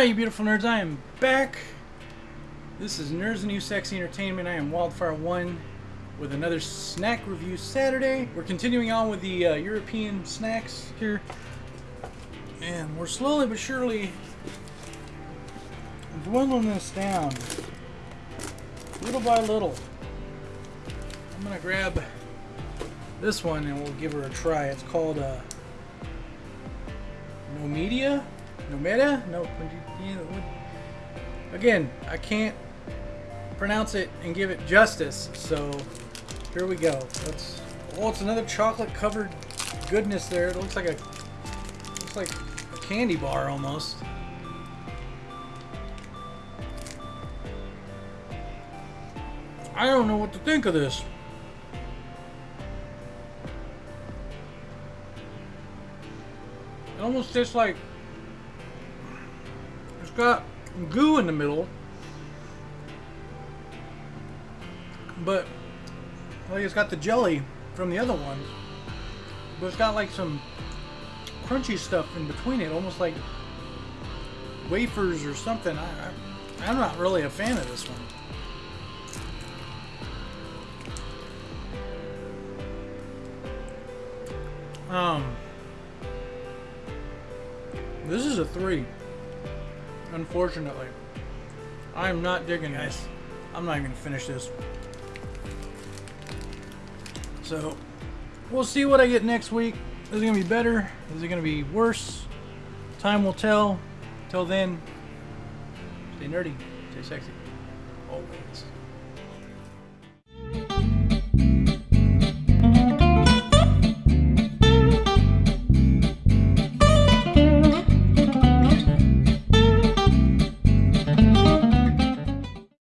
beautiful nerds. I am back. This is Nerds and New Sexy Entertainment. I am Wildfire1 with another snack review Saturday. We're continuing on with the uh, European snacks here. And we're slowly but surely dwindling this down. Little by little. I'm going to grab this one and we'll give her a try. It's called uh, No Media? No Meta? No. Again, I can't pronounce it and give it justice, so here we go. Let's. Oh, it's another chocolate covered goodness there. It looks like a looks like a candy bar almost. I don't know what to think of this. It almost tastes like it's got goo in the middle, but like it's got the jelly from the other ones, but it's got like some crunchy stuff in between it, almost like wafers or something. I, I I'm not really a fan of this one. Um, this is a three. Unfortunately, I'm not digging this. I'm not even gonna finish this. So, we'll see what I get next week. Is it gonna be better? Is it gonna be worse? Time will tell. Till then, stay nerdy, stay sexy, always.